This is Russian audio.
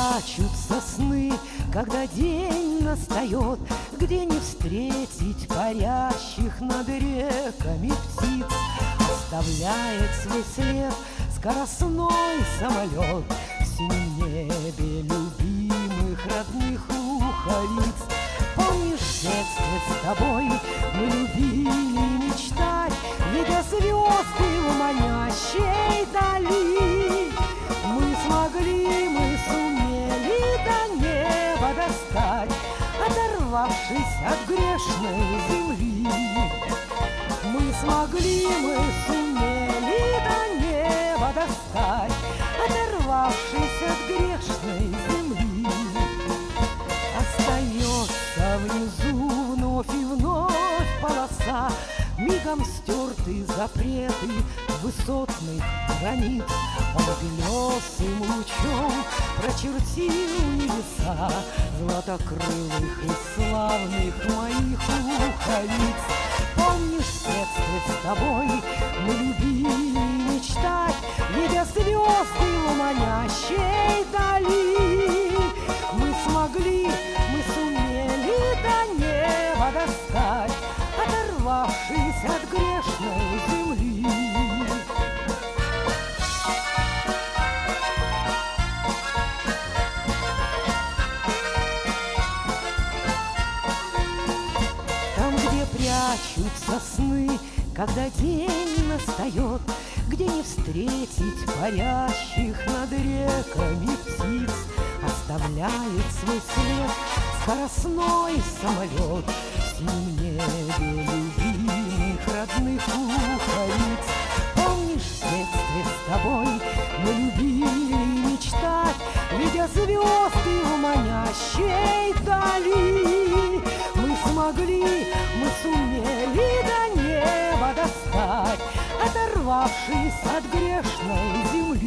прячутся сны, когда день настает, Где не встретить парящих над реками птиц, Оставляет свой след скоростной самолет В синем небе любимых родных луховиц. Помнишь, в детстве с тобой мы любили Оторвавшись от грешной земли. Мы смогли, мы сумели до неба достать, Оторвавшись от грешной земли. Остается внизу вновь и вновь полоса, Мигом стерты запреты высотных границ. Он белесым лучом прочертил небеса Златокрылых и славных моих луховиц. Помнишь, в детстве с тобой мы любили мечтать, Видя звезды в манящей дали. Мы смогли, мы сумели до неба достать, от грешной земли. Там, где прячутся сны, когда день настает, Где не встретить парящих над реками птиц, Оставляет свой след скоростной самолет В синем небе манящей дали. Мы смогли, мы сумели до неба достать, Оторвавшись от грешной земли.